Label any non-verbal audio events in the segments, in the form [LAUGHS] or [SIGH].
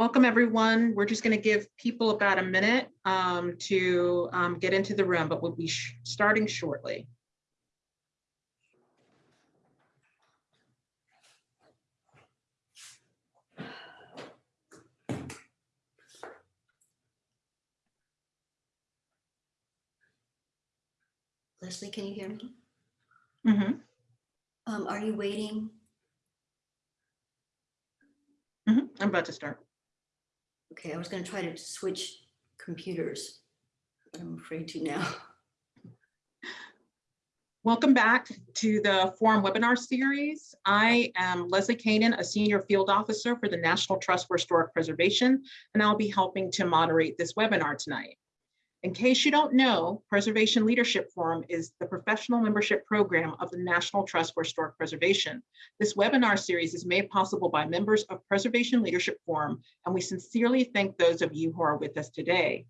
Welcome, everyone. We're just going to give people about a minute um, to um, get into the room, but we'll be sh- starting shortly. Leslie, can you hear me? Mhm, Um, are you waiting? mhm. I'm about to start. Okay, I was gonna try to switch computers, but I'm afraid to now. Welcome back to the forum webinar series. I am Leslie Kanan, a senior field officer for the National Trust for Historic Preservation, and I'll be helping to moderate this webinar tonight. In case you don't know, Preservation Leadership Forum is the professional membership program of the National Trust for Historic Preservation. This webinar series is made possible by members of Preservation Leadership Forum, and we sincerely thank those of you who are with us today.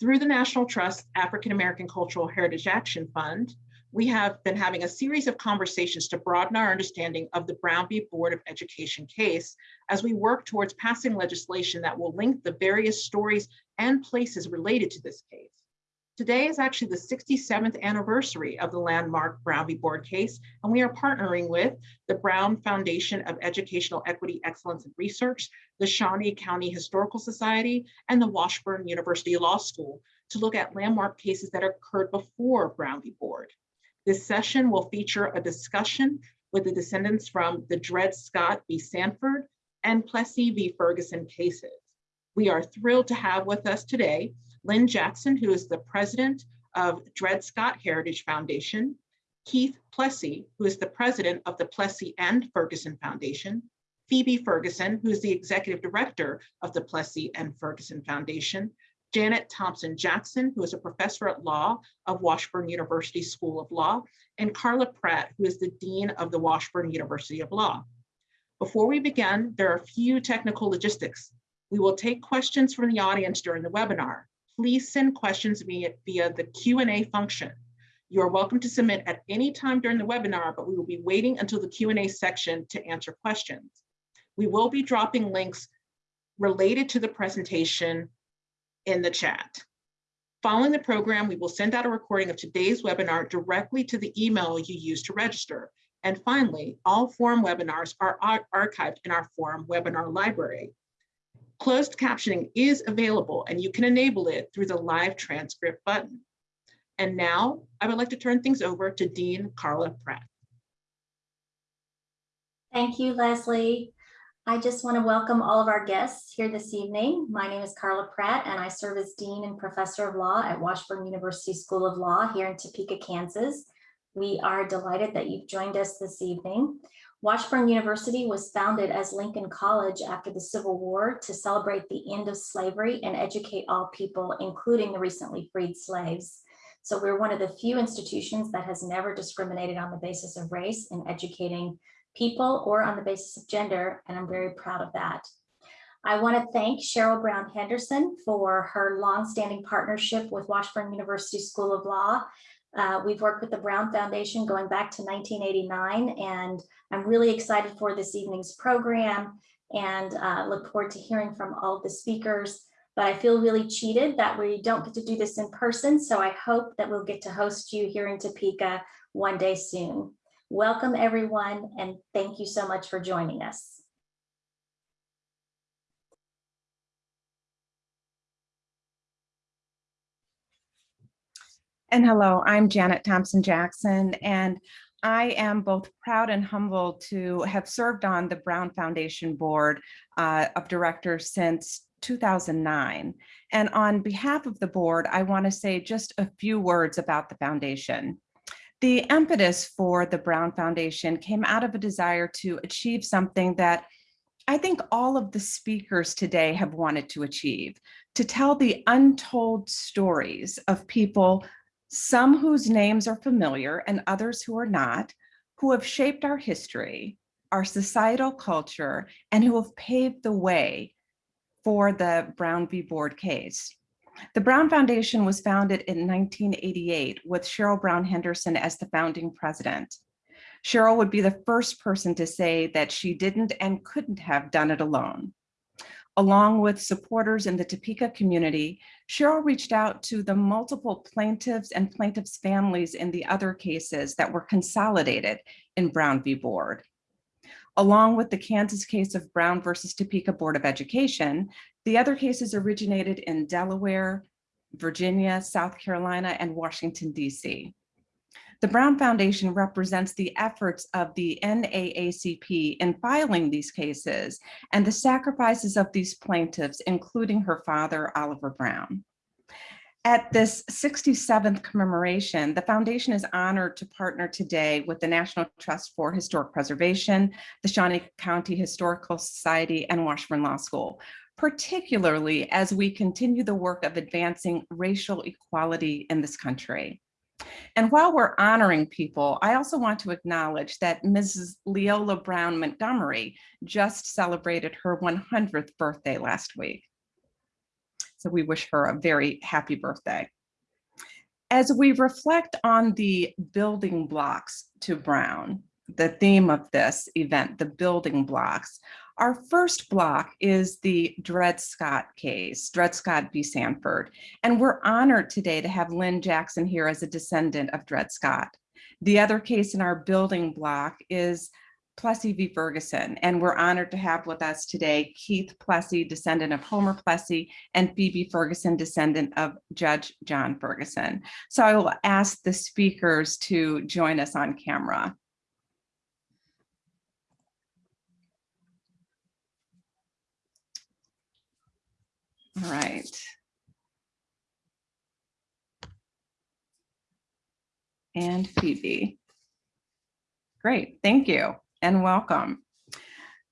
Through the National Trust African American Cultural Heritage Action Fund, we have been having a series of conversations to broaden our understanding of the Brown v. Board of Education case as we work towards passing legislation that will link the various stories and places related to this case. Today is actually the 67th anniversary of the landmark Brown v. Board case, and we are partnering with the Brown Foundation of Educational Equity, Excellence, and Research, the Shawnee County Historical Society, and the Washburn University Law School to look at landmark cases that occurred before Brown v. Board. This session will feature a discussion with the descendants from the Dred Scott v. Sanford and Plessy v. Ferguson cases. We are thrilled to have with us today Lynn Jackson, who is the president of Dred Scott Heritage Foundation, Keith Plessy, who is the president of the Plessy and Ferguson Foundation, Phoebe Ferguson, who is the executive director of the Plessy and Ferguson Foundation, Janet Thompson Jackson, who is a professor at law of Washburn University School of Law, and Carla Pratt, who is the dean of the Washburn University of Law. Before we begin, there are a few technical logistics. We will take questions from the audience during the webinar. Please send questions via, the Q&A function. You are welcome to submit at any time during the webinar, but we will be waiting until the Q&A section to answer questions. We will be dropping links related to the presentation in the chat. Following the program, we will send out a recording of today's webinar directly to the email you used to register. And finally, all forum webinars are archived in our forum webinar library. Closed captioning is available and you can enable it through the live transcript button. And now I would like to turn things over to Dean Carla Pratt. Thank you, Leslie. I just want to welcome all of our guests here this evening. My name is Carla Pratt, and I serve as Dean and Professor of Law at Washburn University School of Law here in Topeka, Kansas. We are delighted that you've joined us this evening. Washburn University was founded as Lincoln College after the Civil War to celebrate the end of slavery and educate all people, including the recently freed slaves. So we're one of the few institutions that has never discriminated on the basis of race in educating people or on the basis of gender, and I'm very proud of that. I want to thank Cheryl Brown Henderson for her longstanding partnership with Washburn University School of Law. Uh, we've worked with the Brown Foundation going back to 1989, and I'm really excited for this evening's program and uh, look forward to hearing from all the speakers. But I feel really cheated that we don't get to do this in person, so I hope that we'll get to host you here in Topeka one day soon. Welcome everyone, and thank you so much for joining us. And hello, I'm Janet Thompson Jackson, and I am both proud and humbled to have served on the Brown Foundation Board uh, of Directors since 2009. And on behalf of the board, I want to say just a few words about the foundation. The impetus for the Brown Foundation came out of a desire to achieve something that I think all of the speakers today have wanted to achieve, to tell the untold stories of people, some whose names are familiar and others who are not, who have shaped our history, our societal culture, and who have paved the way for the Brown v. Board case. The Brown Foundation was founded in 1988 with Cheryl Brown Henderson as the founding president. Cheryl would be the first person to say that she didn't and couldn't have done it alone. Along with supporters in the Topeka community, Cheryl reached out to the multiple plaintiffs and plaintiffs' families in the other cases that were consolidated in Brown v. Board. Along with the Kansas case of Brown versus Topeka Board of Education, the other cases originated in Delaware, Virginia, South Carolina, and Washington, D.C. The Brown Foundation represents the efforts of the NAACP in filing these cases and the sacrifices of these plaintiffs, including her father, Oliver Brown. At this 67th commemoration, the foundation is honored to partner today with the National Trust for Historic Preservation, the Shawnee County Historical Society, and Washburn Law School, particularly as we continue the work of advancing racial equality in this country. And while we're honoring people, I also want to acknowledge that Mrs. Leola Brown Montgomery just celebrated her 100th birthday last week. So we wish her a very happy birthday. As we reflect on the building blocks to Brown, the theme of this event, the building blocks, our first block is the Dred Scott case, Dred Scott v. Sanford. And we're honored today to have Lynn Jackson here as a descendant of Dred Scott. The other case in our building block is Plessy v. Ferguson, and we're honored to have with us today Keith Plessy, descendant of Homer Plessy, and Phoebe Ferguson, descendant of Judge John Ferguson. So I will ask the speakers to join us on camera. All right. And Phoebe. Great, thank you and welcome.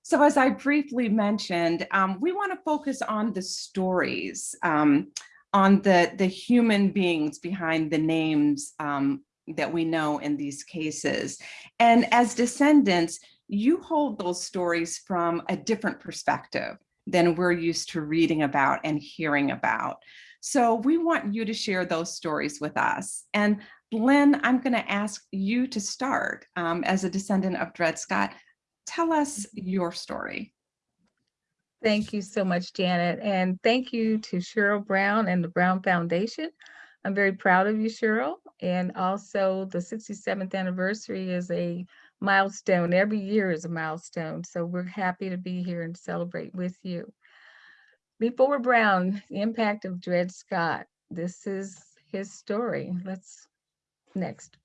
So as I briefly mentioned, um, we want to focus on the stories, um, on the, the human beings behind the names um, that we know in these cases. And as descendants, you hold those stories from a different perspective than we're used to reading about and hearing about. So we want you to share those stories with us. And Lynn, I'm going to ask you to start um, as a descendant of Dred Scott. Tell us your story. Thank you so much, Janet. And thank you to Cheryl Brown and the Brown Foundation. I'm very proud of you, Cheryl. And also the 67th anniversary is a milestone. Every year is a milestone. So we're happy to be here and celebrate with you. Before Brown, the impact of Dred Scott. This is his story. Let's next.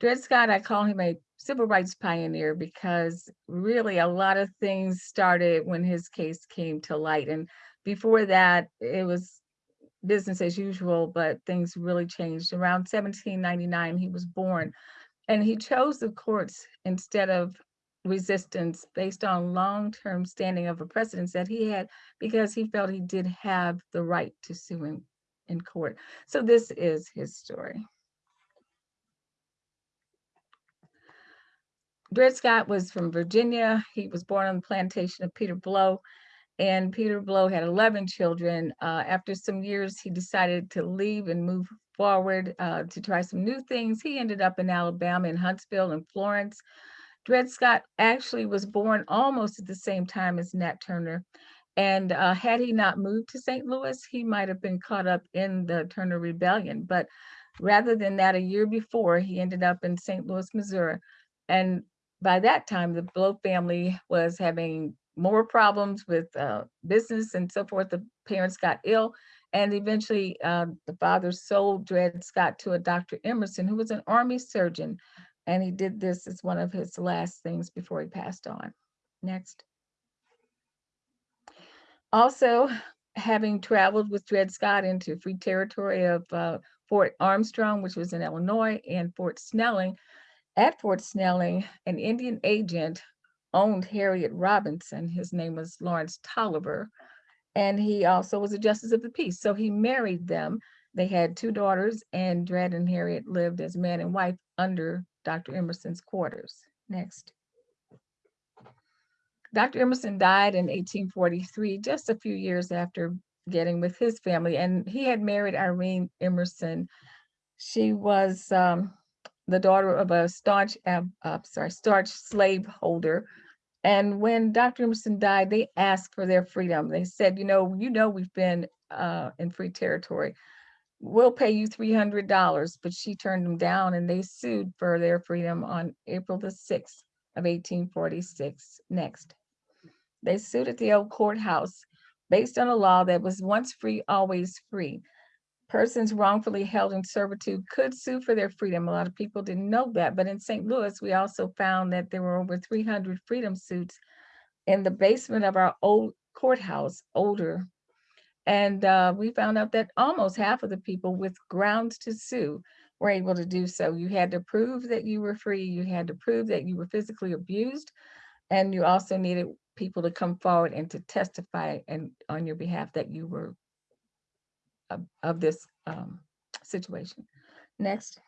Dred Scott, I call him a civil rights pioneer because really a lot of things started when his case came to light. And before that, it was business as usual, but things really changed. Around 1799, he was born and he chose the courts instead of resistance based on long-term standing of a precedence that he had because he felt he did have the right to sue him in court. So this is his story. Dred Scott was from Virginia. He was born on the plantation of Peter Blow and Peter Blow had 11 children. Uh, after some years, he decided to leave and move forward uh, to try some new things. He ended up in Alabama, in Huntsville and Florence. Dred Scott actually was born almost at the same time as Nat Turner. And uh, had he not moved to St. Louis, he might have been caught up in the Turner Rebellion. But rather than that, a year before, he ended up in St. Louis, Missouri. And by that time, the Blow family was having more problems with uh, business and so forth. The parents got ill. And eventually, uh, the father sold Dred Scott to a Dr. Emerson, who was an army surgeon. And he did this as one of his last things before he passed on. Next. Also, having traveled with Dred Scott into free territory of uh, Fort Armstrong, which was in Illinois, and Fort Snelling, at Fort Snelling, an Indian agent owned Harriet Robinson. His name was Lawrence Taliaferro. And he also was a justice of the peace. So he married them. They had two daughters, and Dred and Harriet lived as man and wife under Dr. Emerson's quarters. Next. Dr. Emerson died in 1843, just a few years after getting with his family, and he had married Irene Emerson. She was um, the daughter of a staunch, uh, uh, sorry, staunch slave holder And when Dr. Emerson died, they asked for their freedom. They said, you know, you know, we've been uh, in free territory. We'll pay you $300, but she turned them down and they sued for their freedom on April the 6th of 1846. Next. They sued at the old courthouse based on a law that was once free, always free. Persons wrongfully held in servitude could sue for their freedom. A lot of people didn't know that, but in St. Louis, we also found that there were over 300 freedom suits in the basement of our old courthouse, older. And uh, we found out that almost half of the people with grounds to sue were able to do so. You had to prove that you were free. You had to prove that you were physically abused. And you also needed people to come forward and to testify and on your behalf that you were of, of this um, situation. Next.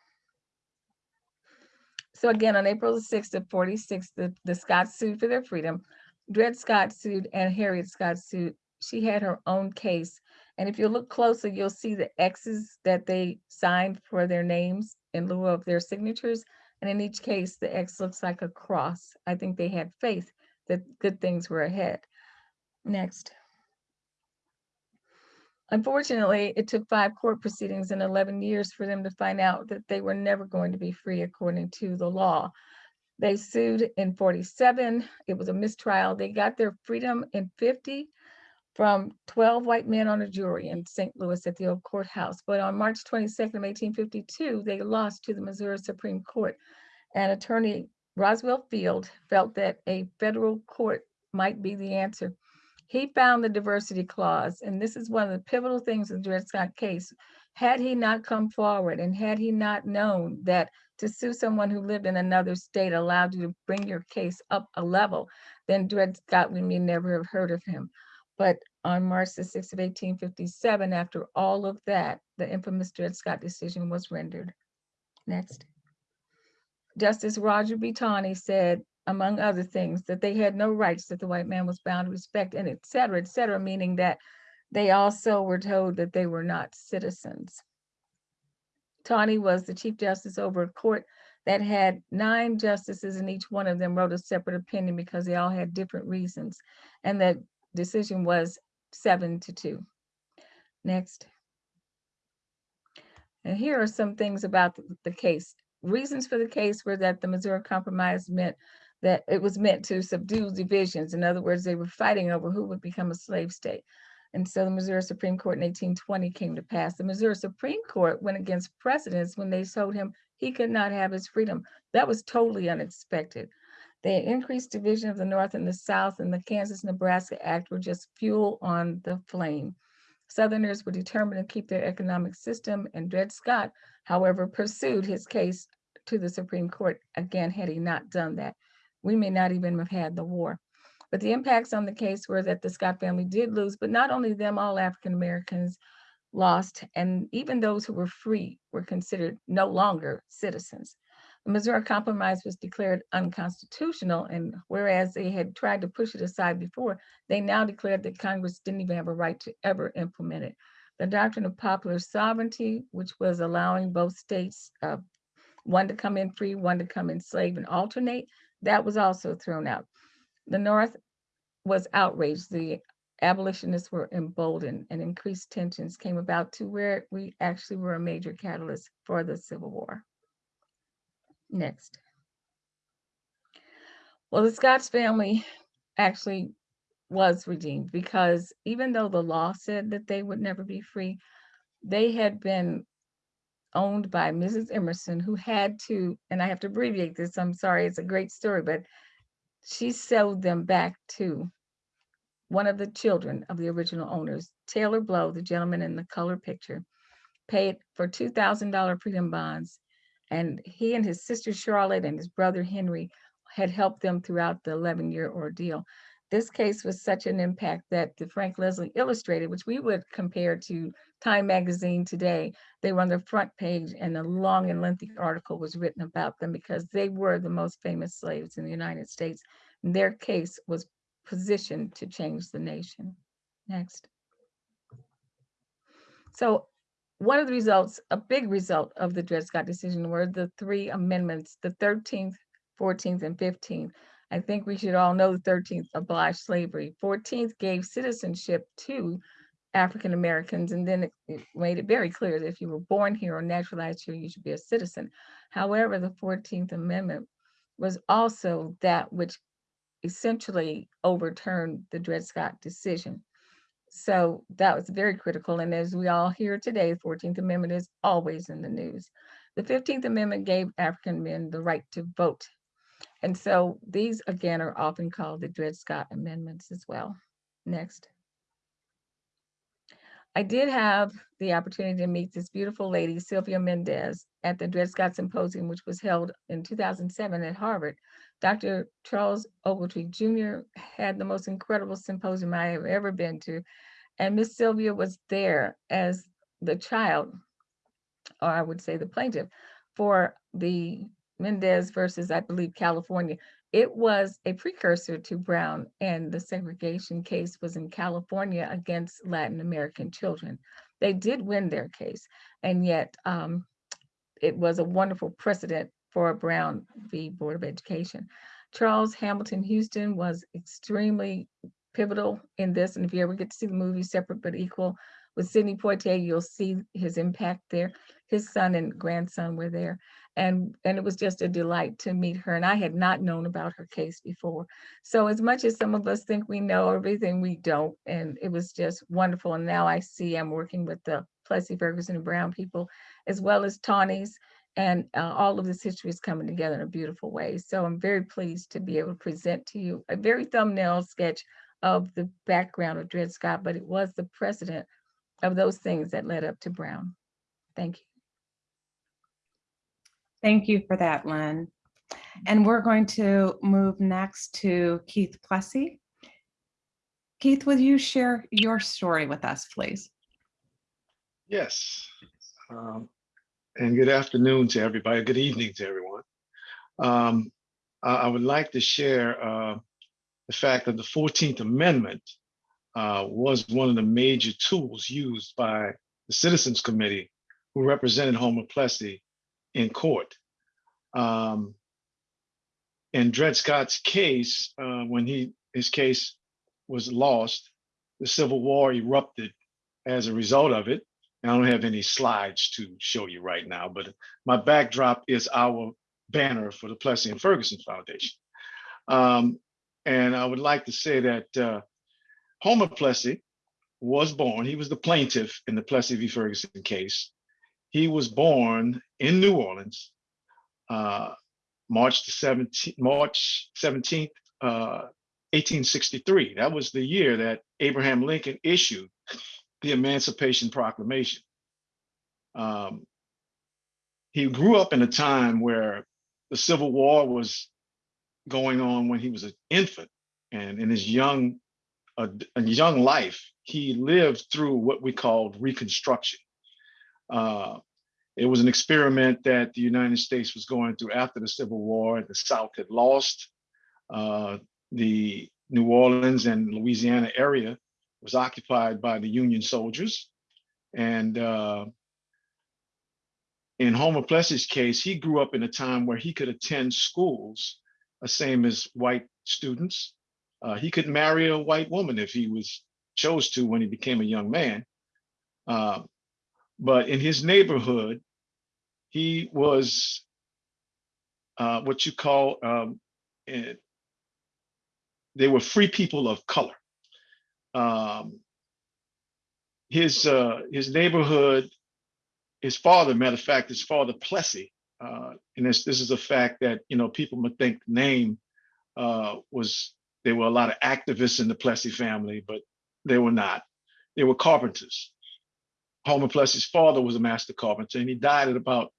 So again, on April the 6th of 46, the, the Scotts sued for their freedom. Dred Scott sued and Harriet Scott sued. She had her own case. And if you look closely, you'll see the X's that they signed for their names in lieu of their signatures. And in each case, the X looks like a cross. I think they had faith that good things were ahead. Next. Unfortunately, it took five court proceedings and 11 years for them to find out that they were never going to be free according to the law. They sued in 47. It was a mistrial. They got their freedom in 50 from 12 white men on a jury in St. Louis at the old courthouse. But on March 22nd of 1852, they lost to the Missouri Supreme Court. And attorney Roswell Field felt that a federal court might be the answer. He found the diversity clause, and this is one of the pivotal things in the Dred Scott case. Had he not come forward and had he not known that to sue someone who lived in another state allowed you to bring your case up a level, then Dred Scott, we may never have heard of him. But on March the 6th of 1857, after all of that, the infamous Dred Scott decision was rendered. Next. Justice Roger B. Taney said, among other things, that they had no rights that the white man was bound to respect, and et cetera, et cetera, meaning that they also were told that they were not citizens. Taney was the chief justice over a court that had nine justices, and each one of them wrote a separate opinion because they all had different reasons. And that decision was seven to two. Next. And here are some things about the case. Reasons for the case were that the Missouri Compromise meant that it was meant to subdue divisions. In other words, they were fighting over who would become a slave state. And so the Missouri Supreme Court in 1820 came to pass. The Missouri Supreme Court went against precedents when they told him he could not have his freedom. That was totally unexpected. The increased division of the North and the South and the Kansas-Nebraska Act were just fuel on the flame. Southerners were determined to keep their economic system, and Dred Scott, however, pursued his case to the Supreme Court. Again, had he not done that, we may not even have had the war. But the impacts on the case were that the Scott family did lose, but not only them, all African Americans lost, and even those who were free were considered no longer citizens. The Missouri Compromise was declared unconstitutional, and whereas they had tried to push it aside before, they now declared that Congress didn't even have a right to ever implement it. The doctrine of popular sovereignty, which was allowing both states, uh, one to come in free, one to come in slave and alternate, that was also thrown out. The North was outraged. The abolitionists were emboldened and increased tensions came about to where we actually were a major catalyst for the Civil War. Next. Well, the Scotts family actually was redeemed because even though the law said that they would never be free, they had been owned by Mrs. Emerson, who had to, and I have to abbreviate this, I'm sorry, it's a great story, but she sold them back to one of the children of the original owners, Taylor Blow, the gentleman in the color picture, paid for $2,000 premium bonds. And he and his sister Charlotte and his brother Henry had helped them throughout the 11 year ordeal. This case was such an impact that the Frank Leslie Illustrated, which we would compare to Time Magazine today, they were on the front page and a long and lengthy article was written about them because they were the most famous slaves in the United States. And their case was positioned to change the nation. Next. So one of the results, a big result of the Dred Scott decision were the three amendments, the 13th, 14th, and 15th. I think we should all know the 13th abolished slavery. 14th gave citizenship to African Americans, and then it, it made it very clear that if you were born here or naturalized here, you should be a citizen. However, the 14th Amendment was also that which essentially overturned the Dred Scott decision. So that was very critical. And as we all hear today, the 14th Amendment is always in the news. The 15th Amendment gave African men the right to vote. And so these again are often called the Dred Scott Amendments as well. Next. I did have the opportunity to meet this beautiful lady, Sylvia Mendez, at the Dred Scott Symposium, which was held in 2007 at Harvard. Dr. Charles Ogletree Jr. had the most incredible symposium I have ever been to. And Miss Sylvia was there as the child, or I would say the plaintiff, for the Mendez versus, I believe, California. It was a precursor to Brown, and the segregation case was in California against Latin American children. They did win their case, and yet um, it was a wonderful precedent for Brown v. Board of Education. Charles Hamilton Houston was extremely pivotal in this, and if you ever get to see the movie Separate but Equal with Sidney Poitier, you'll see his impact there. His son and grandson were there, and and it was just a delight to meet her. And I had not known about her case before, so as much as some of us think we know everything, we don't. And it was just wonderful. And now I see I'm working with the Plessy Ferguson and Brown people, as well as Taney's and uh, all of this history is coming together in a beautiful way. So I'm very pleased to be able to present to you a very thumbnail sketch of the background of Dred Scott, but it was the precedent of those things that led up to Brown. Thank you. Thank you for that, Lynn. And we're going to move next to Keith Plessy. Keith, will you share your story with us, please? Yes. Um, and good afternoon to everybody. Good evening to everyone. Um, I, would like to share uh, the fact that the 14th Amendment uh, was one of the major tools used by the Citizens Committee who represented Homer Plessy in court. Um, in Dred Scott's case, uh, when he his case was lost, the Civil War erupted as a result of it. And I don't have any slides to show you right now, but my backdrop is our banner for the Plessy and Ferguson Foundation. Um, and I would like to say that uh, Homer Plessy was born, he was the plaintiff in the Plessy v. Ferguson case. He was born in New Orleans, March the 17th, March 17th, uh, 1863. That was the year that Abraham Lincoln issued the Emancipation Proclamation. Um, he grew up in a time where the Civil War was going on when he was an infant, and in his young, uh, young life, he lived through what we called Reconstruction. Uh, it was an experiment that the United States was going through after the Civil War. The South had lost. Uh, the New Orleans and Louisiana area was occupied by the Union soldiers. And uh, in Homer Plessy's case, he grew up in a time where he could attend schools, the same as white students. Uh, he could marry a white woman if he was chose to when he became a young man. Uh, but in his neighborhood, he was uh, what you call, um, it, they were free people of color. Um, his uh, his neighborhood, his father, matter of fact, his father Plessy, uh, and this this is a fact that you know people might think name uh, was there were a lot of activists in the Plessy family, but they were not. They were carpenters. Homer Plessy's father was a master carpenter, and he died at about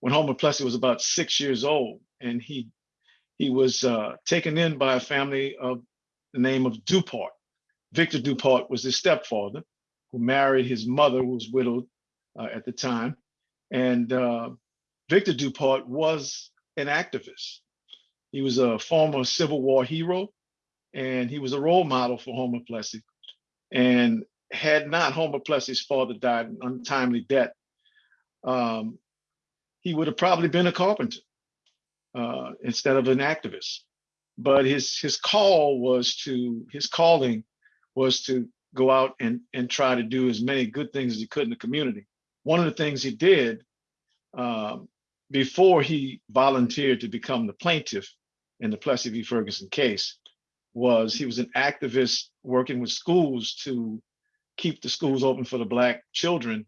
when Homer Plessy was about six years old, and he he was uh, taken in by a family of the name of Dupart. Victor Dupart was his stepfather, who married his mother, who was widowed uh, at the time. And uh, Victor Dupart was an activist. He was a former Civil War hero, and he was a role model for Homer Plessy. And had not Homer Plessy's father died an untimely death, um, he would have probably been a carpenter uh, instead of an activist. but his his call was to his calling was to go out and and try to do as many good things as he could in the community. One of the things he did um, before he volunteered to become the plaintiff in the Plessy v. Ferguson case was he was an activist working with schools to keep the schools open for the black children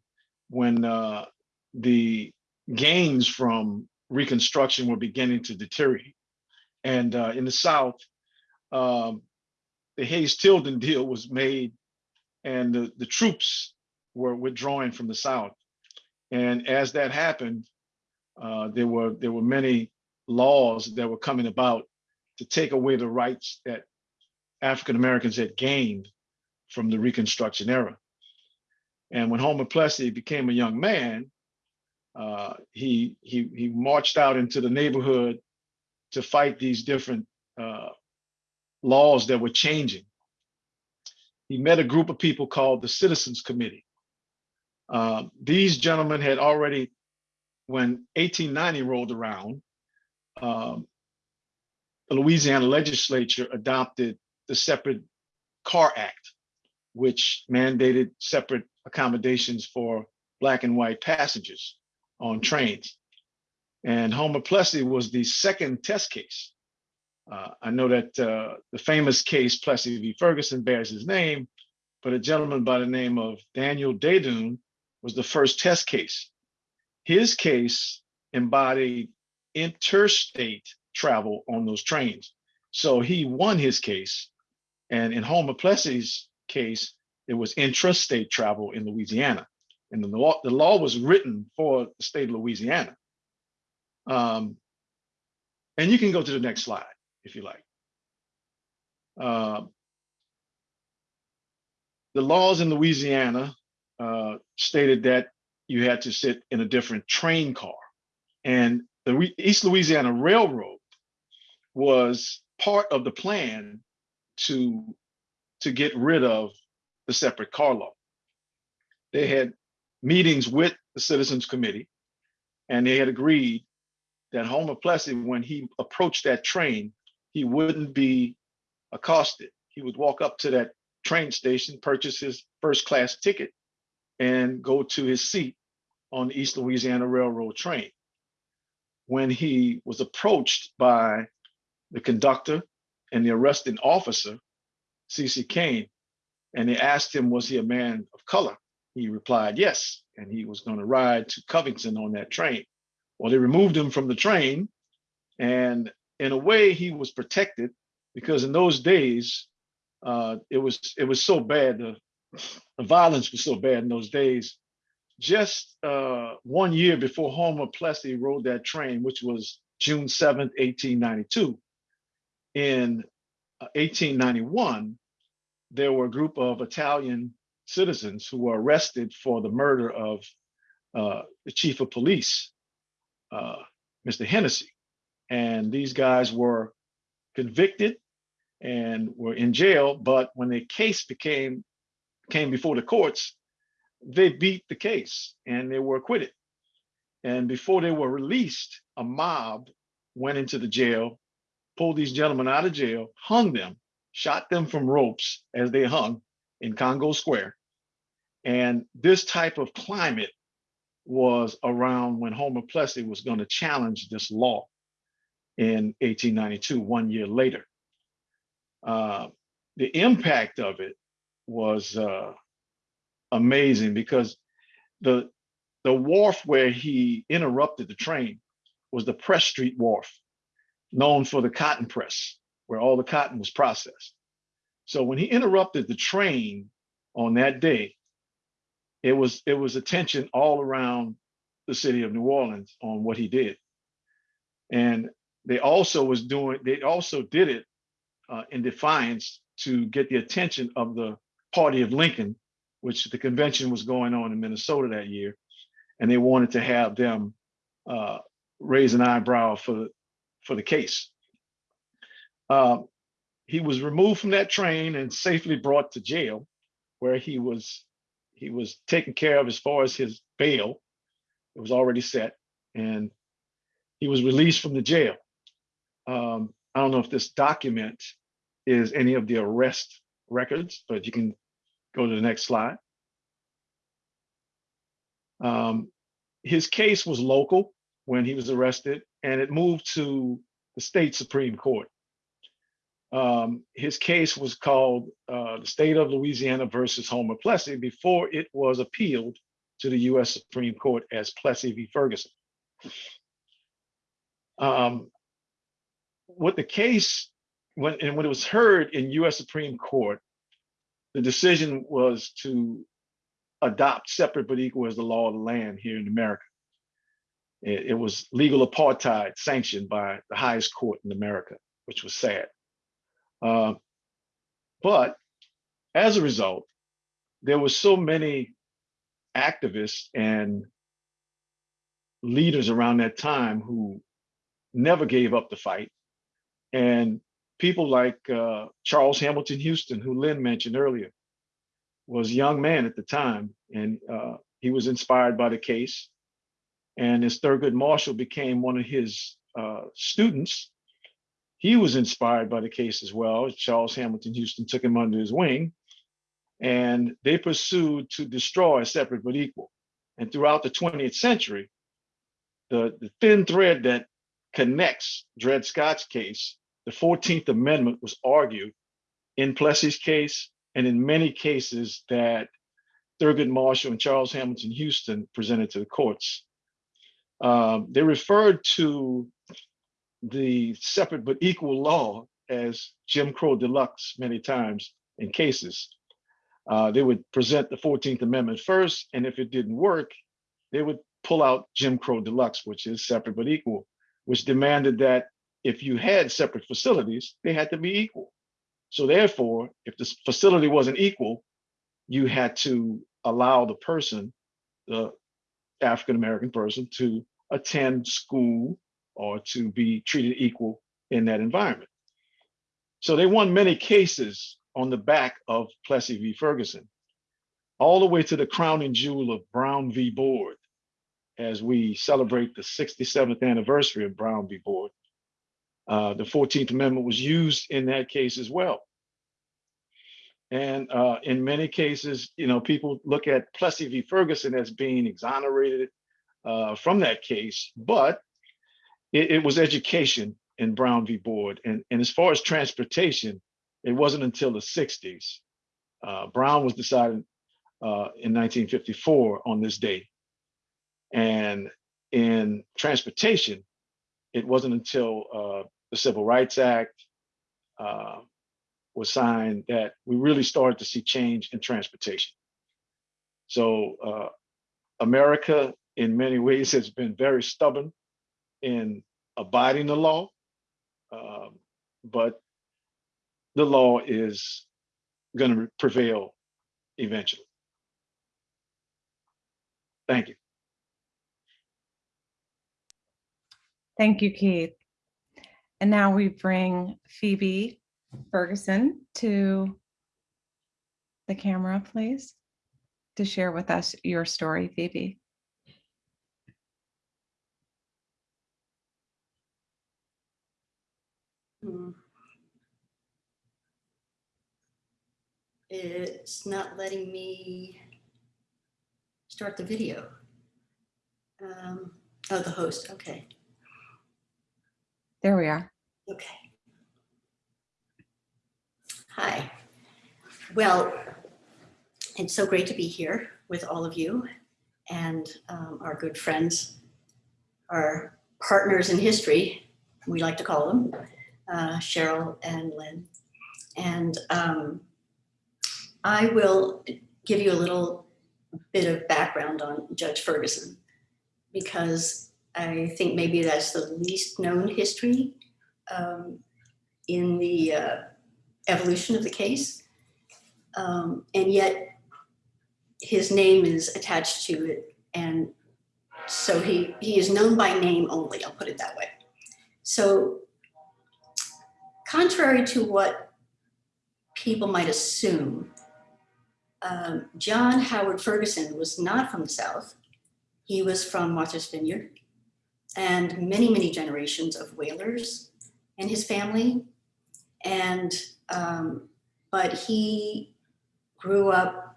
when uh, the gains from Reconstruction were beginning to deteriorate. And uh, in the South, um, the Hayes-Tilden deal was made and the, the troops were withdrawing from the South. And as that happened, uh, there were there were many laws that were coming about to take away the rights that African Americans had gained from the Reconstruction era. And when Homer Plessy became a young man, uh, he he he marched out into the neighborhood to fight these different uh, laws that were changing. He met a group of people called the Citizens Committee. Uh, these gentlemen had already, when 1890 rolled around, um, the Louisiana legislature adopted the Separate Car Act, which mandated separate accommodations for black and white passengers on trains. And Homer Plessy was the second test case. Uh, I know that uh, the famous case Plessy v. Ferguson bears his name, but a gentleman by the name of Daniel Desdunes was the first test case. His case embodied interstate travel on those trains. So he won his case. And in Homer Plessy's case, it was intrastate travel in Louisiana. And the law, the law was written for the state of Louisiana. Um, and you can go to the next slide if you like. Uh, the laws in Louisiana uh, stated that you had to sit in a different train car. And the East Louisiana Railroad was part of the plan to, to get rid of the separate car law. They had meetings with the Citizens Committee, and they had agreed that Homer Plessy, when he approached that train, he wouldn't be accosted. He would walk up to that train station, purchase his first class ticket, and go to his seat on the East Louisiana Railroad train. When he was approached by the conductor and the arresting officer, C.C. Cain, and they asked him, was he a man of color? He replied, yes, and he was going to ride to Covington on that train. Well, they removed him from the train, and in a way, he was protected because in those days, uh, it was it was so bad. The, the violence was so bad in those days. Just uh, one year before Homer Plessy rode that train, which was June 7th, 1892, in uh, 1891, there were a group of Italian citizens who were arrested for the murder of uh, the chief of police, uh, Mr. Hennessy. And these guys were convicted and were in jail, but when the case became came before the courts, they beat the case and they were acquitted. And before they were released, a mob went into the jail, pulled these gentlemen out of jail, hung them, shot them from ropes as they hung in Congo Square. And this type of climate was around when Homer Plessy was going to challenge this law in 1892, one year later. Uh, the impact of it was uh, amazing because the the wharf where he interrupted the train was the Press Street Wharf, known for the cotton press, where all the cotton was processed. So when he interrupted the train on that day, it was it was attention all around the city of New Orleans on what he did. And they also was doing they also did it uh, in defiance to get the attention of the party of Lincoln, which the convention was going on in Minnesota that year, and they wanted to have them uh, raise an eyebrow for the for the case. Uh, he was removed from that train and safely brought to jail, where he was he was taken care of as far as his bail. It was already set, and he was released from the jail. Um, I don't know if this document is any of the arrest records, but you can go to the next slide. Um, his case was local when he was arrested and it moved to the state Supreme Court. Um, his case was called uh, the State of Louisiana versus Homer Plessy before it was appealed to the US Supreme Court as Plessy v. Ferguson. Um, what the case, when, and when it was heard in US Supreme Court, the decision was to adopt separate but equal as the law of the land here in America. It, it was legal apartheid sanctioned by the highest court in America, which was sad. Uh, but as a result, there were so many activists and leaders around that time who never gave up the fight. And people like uh, Charles Hamilton Houston, who Lynn mentioned earlier, was a young man at the time, and uh, he was inspired by the case. And as Thurgood Marshall became one of his uh, students, he was inspired by the case as well. Charles Hamilton Houston took him under his wing, and they pursued to destroy separate but equal. And throughout the 20th century, the, the thin thread that connects Dred Scott's case, the 14th Amendment was argued in Plessy's case and in many cases that Thurgood Marshall and Charles Hamilton Houston presented to the courts. Um, they referred to the separate but equal law as Jim Crow deluxe many times in cases. Uh, they would present the 14th Amendment first, and if it didn't work, they would pull out Jim Crow deluxe, which is separate but equal, which demanded that if you had separate facilities, they had to be equal. So therefore, if the facility wasn't equal, you had to allow the person, the African-American person to attend school or to be treated equal in that environment. So they won many cases on the back of Plessy v. Ferguson, all the way to the crowning jewel of Brown v. Board, as we celebrate the 67th anniversary of Brown v. Board. Uh, the 14th Amendment was used in that case as well. And uh, in many cases, you know, people look at Plessy v. Ferguson as being exonerated uh, from that case, but it, it, was education in Brown v. Board. And, and as far as transportation, it wasn't until the 60s. Uh, Brown was decided uh, in 1954 on this day. And in transportation, it wasn't until uh, the Civil Rights Act uh, was signed that we really started to see change in transportation. So uh, America, in many ways, [LAUGHS] has been very stubborn in abiding the law, um, but the law is going to prevail eventually. Thank you. Thank you, Keith. And now we bring Phoebe Ferguson to the camera, please, to share with us your story, Phoebe. Hmm. It's not letting me start the video. Um, oh, the host, okay. There we are. Okay. Hi. Well, it's so great to be here with all of you and um, our good friends, our partners in history, we like to call them, uh, Cheryl and Lynn. And um, I will give you a little bit of background on Judge Ferguson because I think maybe that's the least known history um, in the uh, evolution of the case. Um, and yet his name is attached to it. And so he, he is known by name only, I'll put it that way. So contrary to what people might assume, um, John Howard Ferguson was not from the South. He was from Martha's Vineyard and many, many generations of whalers and his family. And, um, but he grew up,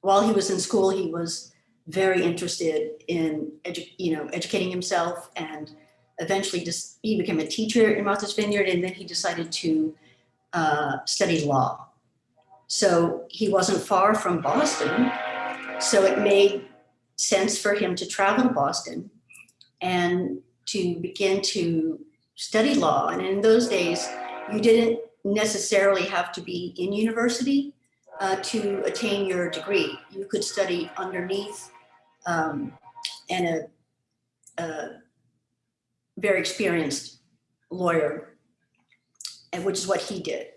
while he was in school, he was very interested in, you know, educating himself and eventually just, he became a teacher in Martha's Vineyard and then he decided to uh, study law. So he wasn't far from Boston. So it made sense for him to travel to Boston and to begin to study law. And in those days, you didn't necessarily have to be in university uh, to attain your degree. You could study underneath um, and a, a very experienced lawyer, and which is what he did.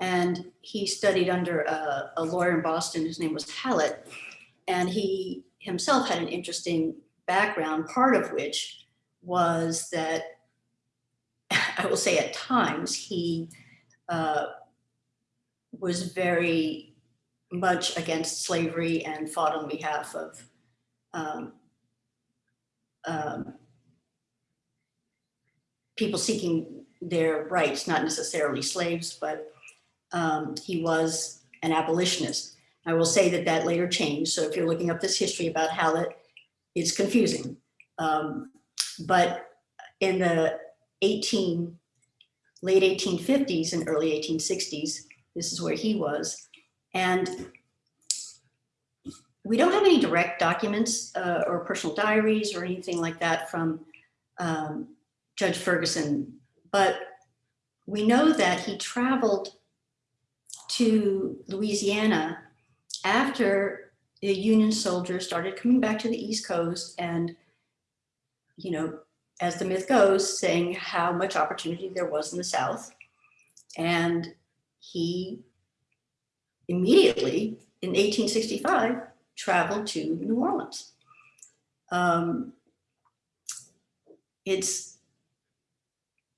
And he studied under a, a lawyer in Boston whose name was Hallett. And he himself had an interesting background, part of which was that [LAUGHS] I will say at times he uh, was very much against slavery and fought on behalf of um, um, people seeking their rights, not necessarily slaves, but um, he was an abolitionist. I will say that that later changed. So if you're looking up this history about Hallett, it's confusing. Um, but in the 18, late 1850s and early 1860s, this is where he was. And we don't have any direct documents uh, or personal diaries or anything like that from um, Judge Ferguson, but we know that he traveled to Louisiana after the Union soldiers started coming back to the East Coast and, you know, as the myth goes, saying how much opportunity there was in the South. And he immediately, in 1865, traveled to New Orleans. Um, it's,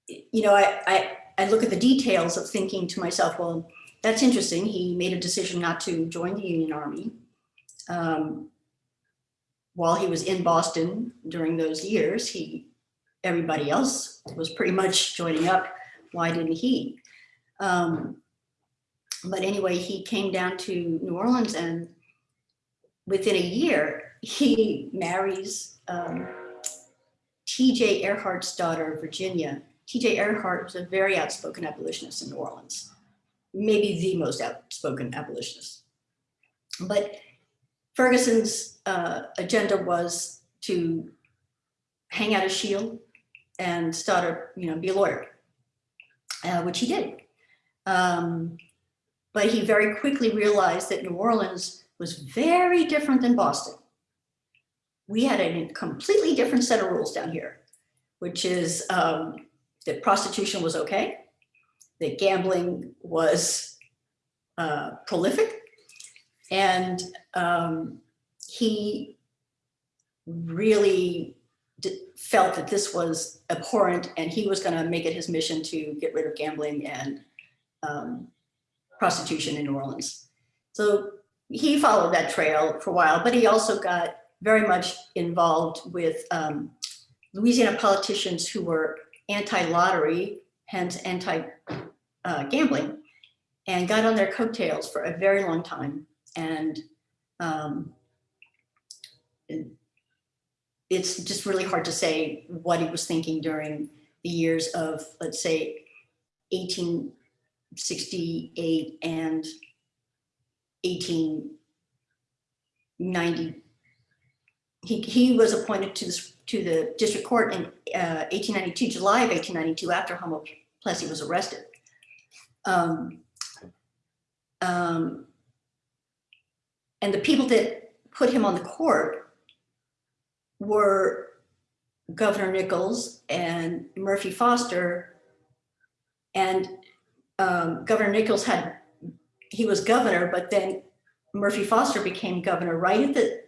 you know, I, I, I look at the details of thinking to myself, well, that's interesting. He made a decision not to join the Union Army. Um, while he was in Boston during those years, he, everybody else was pretty much joining up. Why didn't he? Um, but anyway, he came down to New Orleans and within a year, he marries um, T.J. Earhart's daughter, Virginia. T.J. Earhart was a very outspoken abolitionist in New Orleans, maybe the most outspoken abolitionist. But Ferguson's uh, agenda was to hang out a shield and start a, you know, be a lawyer, uh, which he did. Um, but he very quickly realized that New Orleans was very different than Boston. We had a completely different set of rules down here, which is um, that prostitution was okay, that gambling was uh, prolific, and um, he really felt that this was abhorrent and he was going to make it his mission to get rid of gambling and um, prostitution in New Orleans. So he followed that trail for a while, but he also got very much involved with um, Louisiana politicians who were anti-lottery, hence anti-gambling, uh, and got on their coattails for a very long time. And um, it's just really hard to say what he was thinking during the years of, let's say, 1868 and 1890. He, he was appointed to, this, to the district court in uh, 1892, July of 1892, after Homer Plessy was arrested. Um, um, and the people that put him on the court were Governor Nicholls and Murphy Foster. And um, Governor Nicholls had, he was governor, but then Murphy Foster became governor right at the,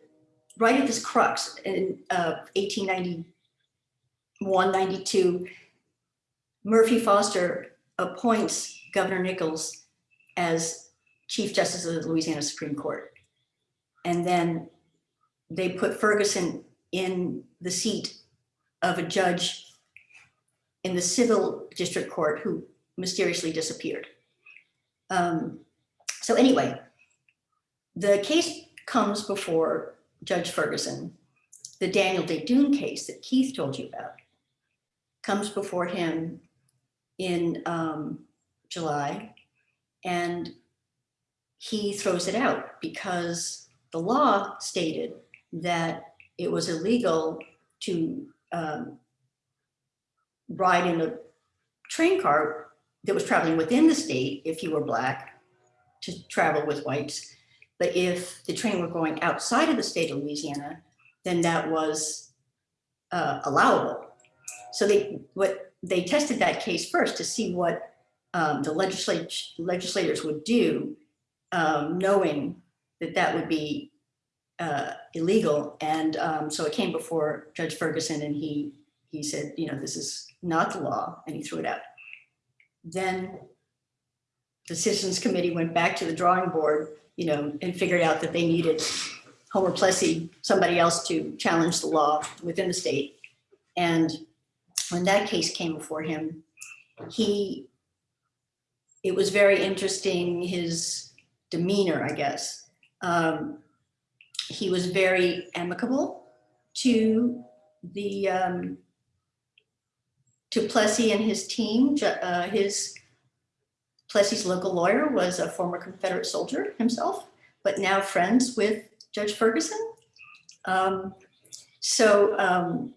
right at this crux in uh, 1891, 92. Murphy Foster appoints Governor Nicholls as Chief Justice of the Louisiana Supreme Court. And then they put Ferguson in the seat of a judge in the civil district court who mysteriously disappeared. Um, so anyway, the case comes before Judge Ferguson. The Daniel Desdunes case that Keith told you about comes before him in um, July, and he throws it out because the law stated that it was illegal to um, ride in a train car that was traveling within the state if you were black to travel with whites. But if the train were going outside of the state of Louisiana, then that was uh, allowable. So they what they tested that case first to see what um, the legislat- legislators would do, um, knowing that that would be uh, illegal. And um, so it came before Judge Ferguson and he, he said, you know, this is not the law, and he threw it out. Then the Citizens Committee went back to the drawing board, you know, and figured out that they needed Homer Plessy, somebody else to challenge the law within the state. And when that case came before him, he, it was very interesting, his demeanor, I guess. Um, he was very amicable to the um, to Plessy and his team. Uh, his Plessy's local lawyer was a former Confederate soldier himself, but now friends with Judge Ferguson. Um, so um,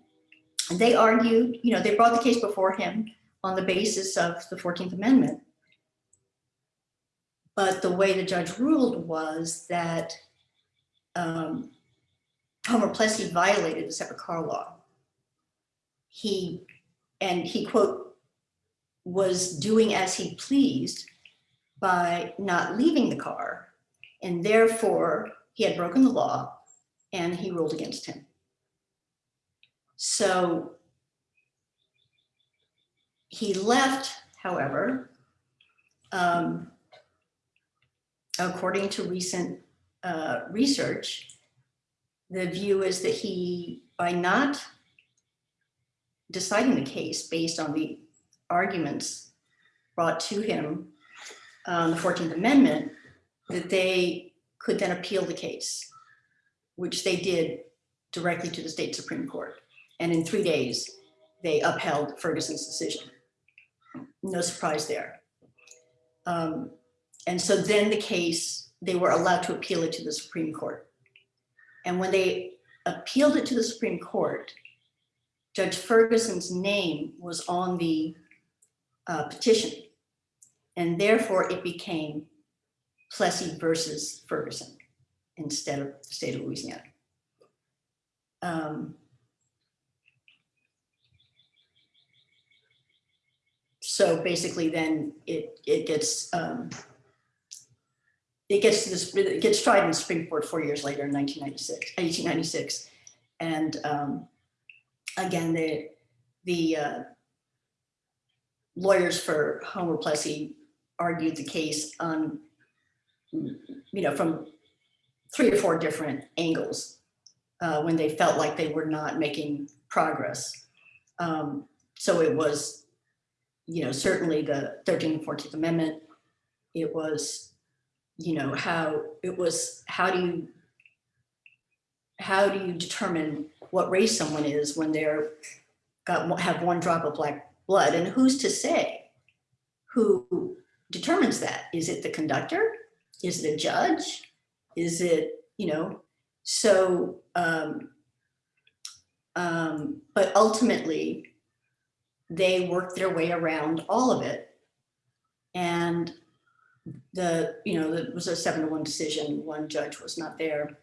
they argued, you know, they brought the case before him on the basis of the 14th Amendment. But the way the judge ruled was that um, Homer Plessy violated the separate car law. He, and he quote, was doing as he pleased by not leaving the car. And therefore he had broken the law and he ruled against him. So he left, however, um, according to recent uh, research, the view is that he, by not deciding the case based on the arguments brought to him on the 14th Amendment, that they could then appeal the case, which they did directly to the state Supreme Court. And in three days, they upheld Ferguson's decision. No surprise there. Um, and so then the case, they were allowed to appeal it to the Supreme Court. And when they appealed it to the Supreme Court, Judge Ferguson's name was on the uh, petition. And therefore it became Plessy versus Ferguson instead of the state of Louisiana. Um, so basically then it, it gets, um, it gets to this, it gets tried in Supreme Court four years later in 1996, 1896. And um, again, the, the uh, lawyers for Homer Plessy argued the case on, you know, from three or four different angles uh, when they felt like they were not making progress. Um, so it was, you know, certainly the 13th and 14th Amendment. It was, you know, how it was, how do you, how do you determine what race someone is when they're got have one drop of black blood and who's to say who determines that? Is it the conductor? Is it a judge? Is it you know so um um but ultimately they worked their way around all of it. And the you know it was a seven to one decision. One judge was not there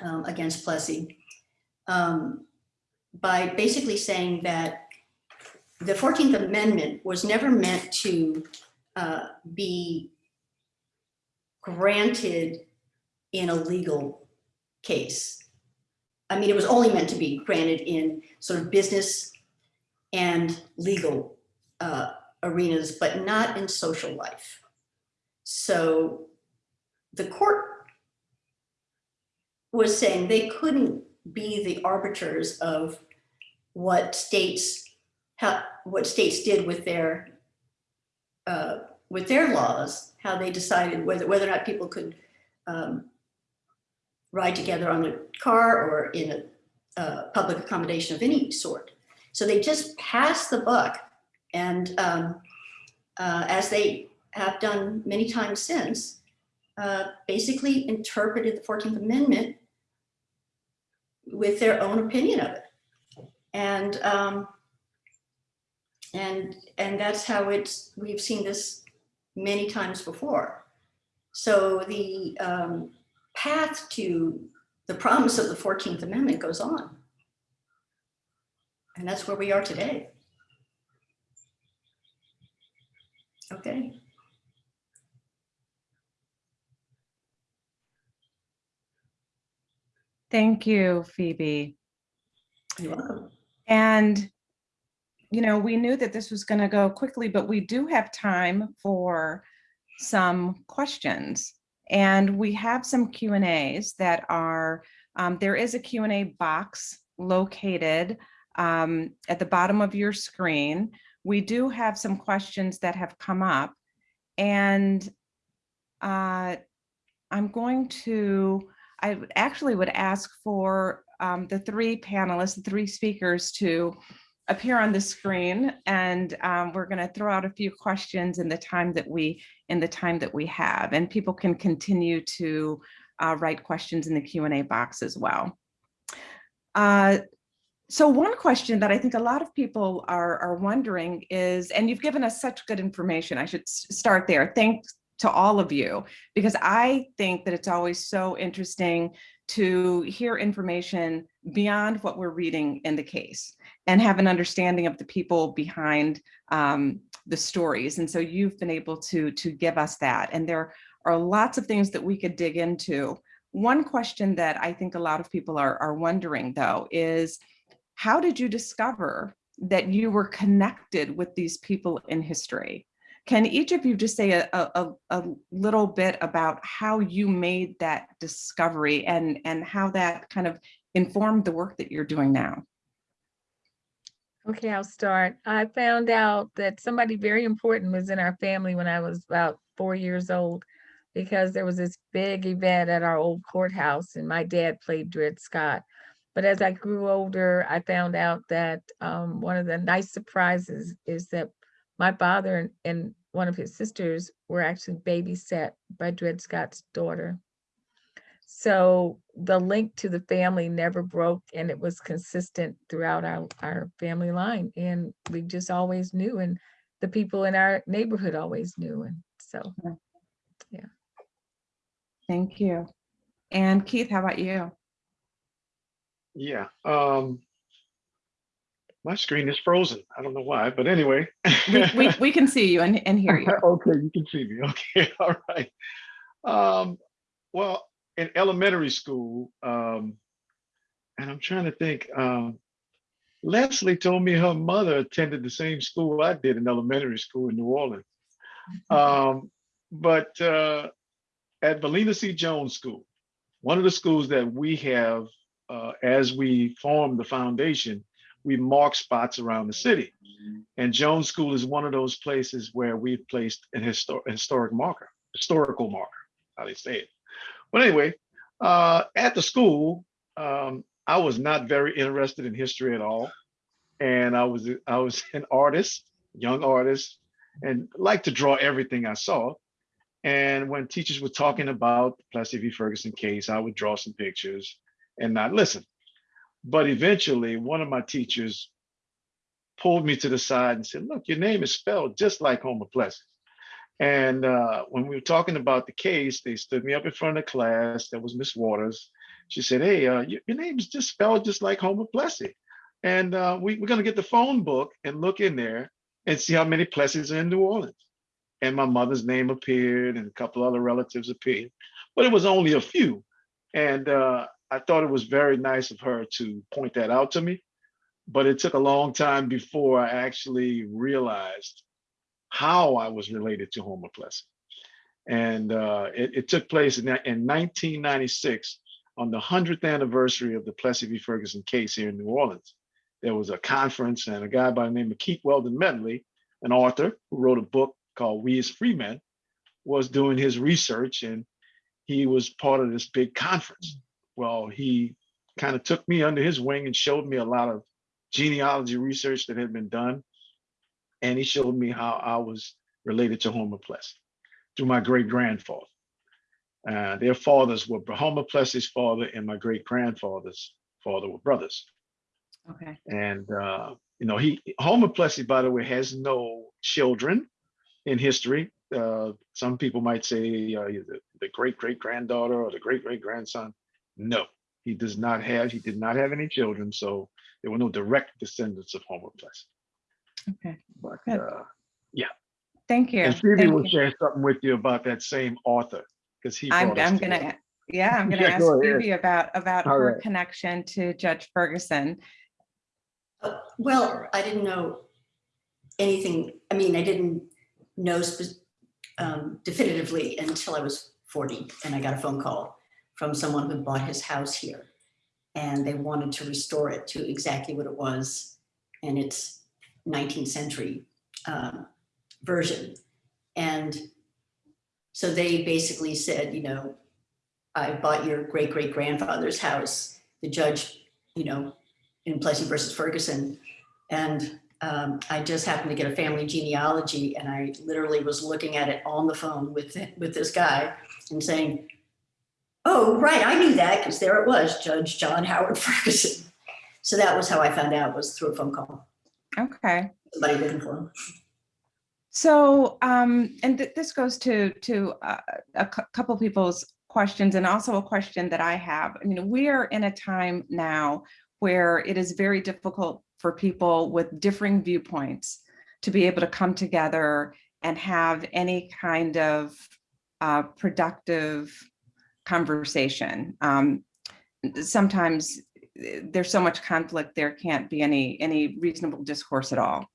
um, against Plessy. Um, by basically saying that the 14th Amendment was never meant to uh, be granted in a legal case. I mean, it was only meant to be granted in sort of business and legal uh, arenas, but not in social life. So the court was saying they couldn't be the arbiters of what states how, what states did with their, uh, with their laws, how they decided whether, whether or not people could um, ride together on a car or in a uh, public accommodation of any sort. So they just passed the buck and um, uh, as they have done many times since, uh, basically interpreted the 14th Amendment with their own opinion of it. And um, and and that's how it's we've seen this many times before. So the um, path to the promise of the 14th Amendment goes on. And that's where we are today. Okay. Thank you, Phoebe. You're welcome. And, you know, we knew that this was going to go quickly, but we do have time for some questions. And we have some Q and As that are, um, there is a Q and A box located um, at the bottom of your screen. We do have some questions that have come up. And uh, I'm going to, I actually would ask for um, the three panelists, the three speakers to appear on the screen. And um, we're going to throw out a few questions in the time that we, in the time that we have. And people can continue to uh, write questions in the Q and A box as well. Uh, so one question that I think a lot of people are, are wondering is, and you've given us such good information, I should start there. Thanks to all of you, because I think that it's always so interesting to hear information beyond what we're reading in the case and have an understanding of the people behind um, the stories. And so you've been able to, to give us that. And there are lots of things that we could dig into. One question that I think a lot of people are, are wondering though is, how did you discover that you were connected with these people in history? Can each of you just say a, a, a little bit about how you made that discovery and, and how that kind of informed the work that you're doing now? Okay, I'll start. I found out that somebody very important was in our family when I was about four years old because there was this big event at our old courthouse and my dad played Dred Scott. But as I grew older, I found out that um, one of the nice surprises is that my father and, and one of his sisters were actually babysat by Dred Scott's daughter. So the link to the family never broke and it was consistent throughout our, our family line. And we just always knew and the people in our neighborhood always knew. And so, yeah. Thank you. And Keith, how about you? Yeah, um, my screen is frozen. I don't know why, but anyway. We, we, we can see you and, and hear you. [LAUGHS] Okay, you can see me. Okay, [LAUGHS] all right. Um, well, in elementary school, um, and I'm trying to think, um, Leslie told me her mother attended the same school I did in elementary school in New Orleans. [LAUGHS] Um, but uh, at Valena C. Jones School, one of the schools that we have, uh, as we form the foundation, we mark spots around the city. And Jones School is one of those places where we've placed an histor- historic marker, historical marker, how they say it. But anyway, uh, at the school, um, I was not very interested in history at all. And I was I was [LAUGHS] an artist, young artist, and liked to draw everything I saw. And when teachers were talking about the Plessy v. Ferguson case, I would draw some pictures and not listen. But eventually, one of my teachers pulled me to the side and said, look, your name is spelled just like Homer Plessy. And uh, when we were talking about the case, they stood me up in front of the class. That was Miss Waters. She said, hey, uh, your, your name is just spelled just like Homer Plessy. And uh, we, we're going to get the phone book and look in there and see how many Plessys are in New Orleans. And my mother's name appeared and a couple other relatives appeared, but it was only a few. And uh, I thought it was very nice of her to point that out to me but it took a long time before I actually realized how I was related to Homer Plessy. And uh, it, it, took place in, in 1996 on the 100th anniversary of the Plessy v. Ferguson case here in New Orleans. there was a conference and a guy by the name of Keith Weldon Medley, an author who wrote a book called We as Free Men, was doing his research and he was part of this big conference. Well, he kind of took me under his wing and showed me a lot of genealogy research that had been done. And he showed me how I was related to Homer Plessy through my great grandfather. Uh, their fathers were Homer Plessy's father and my great grandfather's father were brothers. Okay. And uh, you know, he Homer Plessy, by the way, has no children in history. Uh, some people might say uh, the, the great great granddaughter or the great great grandson. No, he does not have. He did not have any children, so there were no direct descendants of Homer Plessy. Okay. But Good. uh, Thank you. and Phoebe Thank will you. share something with you about that same author because he. I'm, I'm gonna, yeah, I'm [LAUGHS] gonna Yeah, ask go. Phoebe about, about All her right. connection to Judge Ferguson. Uh, Well, I didn't know anything, I mean, I didn't know spe- um, definitively until I was 40 and I got a phone call from someone who bought his house here. And they wanted to restore it to exactly what it was in its 19th century um, version. And so they basically said, you know, I bought your great great grandfather's house. The judge, you know, in Plessy versus Ferguson. And um, I just happened to get a family genealogy and I literally was looking at it on the phone with, with this guy and saying, oh, right, I knew that because there it was, Judge John Howard [LAUGHS] Ferguson. So that was how I found out was through a phone call, Okay. somebody looking for him. So, um, and th- this goes to, to uh, a couple people's questions and also a question that I have. I mean, we are in a time now where it is very difficult for people with differing viewpoints to be able to come together and have any kind of uh, productive conversation. Um, sometimes there's so much conflict, there can't be any, any reasonable discourse at all.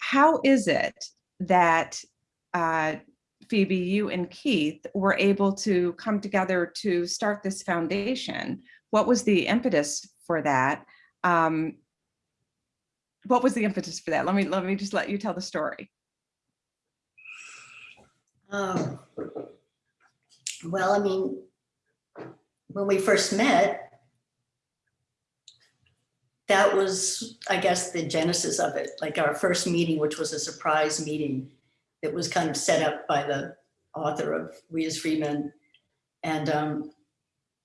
How is it that uh, Phoebe, you and Keith were able to come together to start this foundation? What was the impetus for that? Um, what was the impetus for that? Let me let me just let you tell the story. Um, Well, I mean, when we first met, that was, I guess, the genesis of it, like our first meeting, which was a surprise meeting that was kind of set up by the author of We as Free Men. And um,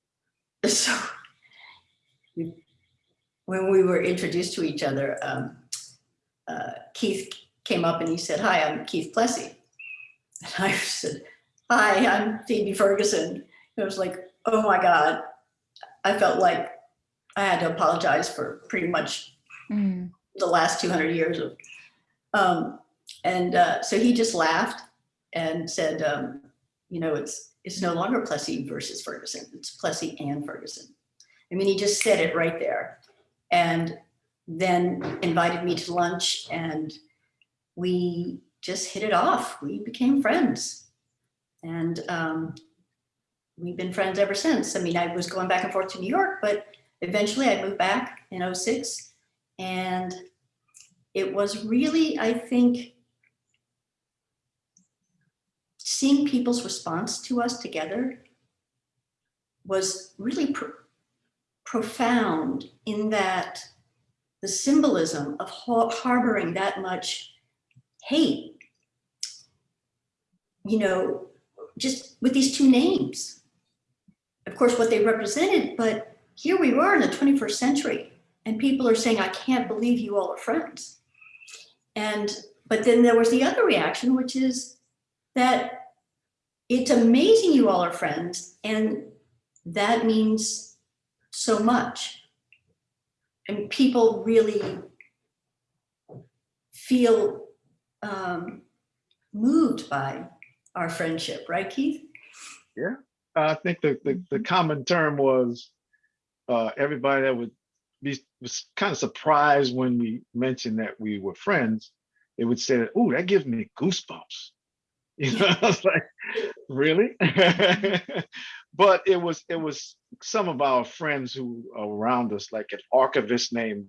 [LAUGHS] so when we were introduced to each other, um, uh, Keith came up and he said, hi, I'm Keith Plessy. And I [LAUGHS] said, hi, I'm Phoebe Ferguson. It was like, oh my God. I felt like I had to apologize for pretty much the last 200 years of, um, and uh, so he just laughed and said, um, you know, it's, it's no longer Plessy versus Ferguson, it's Plessy and Ferguson. I mean, he just said it right there. And then invited me to lunch and we just hit it off. We became friends. And um, we've been friends ever since. I mean, I was going back and forth to New York, but eventually I moved back in 06. And it was really, I think, seeing people's response to us together was really pro- profound in that the symbolism of harboring that much hate, you know, just with these two names. Of course, what they represented, but here we were in the 21st century and people are saying, I can't believe you all are friends. And, but then there was the other reaction, which is that it's amazing you all are friends and that means so much. And people really feel um, moved by our friendship, right, Keith? Yeah, I think the, the, the common term was uh, everybody that would be was kind of surprised when we mentioned that we were friends. They would say, "Oh, that gives me goosebumps." [LAUGHS] You know, I was like, "Really?" [LAUGHS] but it was it was some of our friends who around us, like an archivist named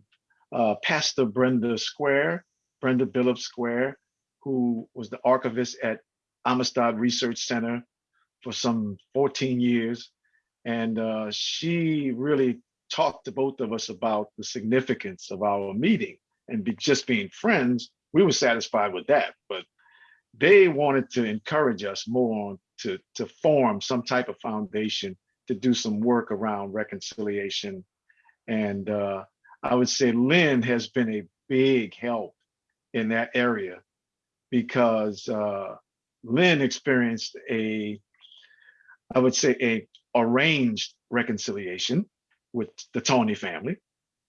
uh, Pastor Brenda Square, Brenda Billips Square, who was the archivist at Amistad Research Center for some 14 years. And uh, she really talked to both of us about the significance of our meeting and be, just being friends. We were satisfied with that, but they wanted to encourage us more to, to form some type of foundation to do some work around reconciliation. And uh, I would say Lynn has been a big help in that area because uh, Lynn experienced a, I would say a arranged reconciliation with the Taney family.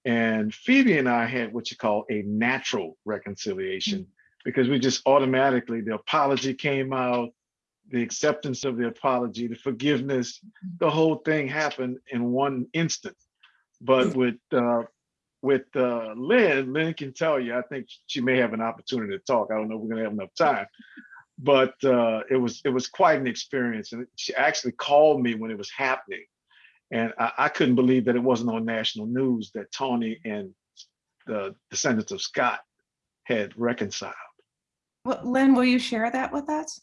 And Phoebe and I had what you call a natural reconciliation because we just automatically, the apology came out, the acceptance of the apology, the forgiveness, the whole thing happened in one instant. But with uh, with uh, Lynn, Lynn can tell you, I think she may have an opportunity to talk. I don't know if we're gonna have enough time. But uh, it was it was quite an experience. And she actually called me when it was happening. And I, I couldn't believe that it wasn't on national news that Taney and the descendants of Scott had reconciled. Well, Lynn, will you share that with us?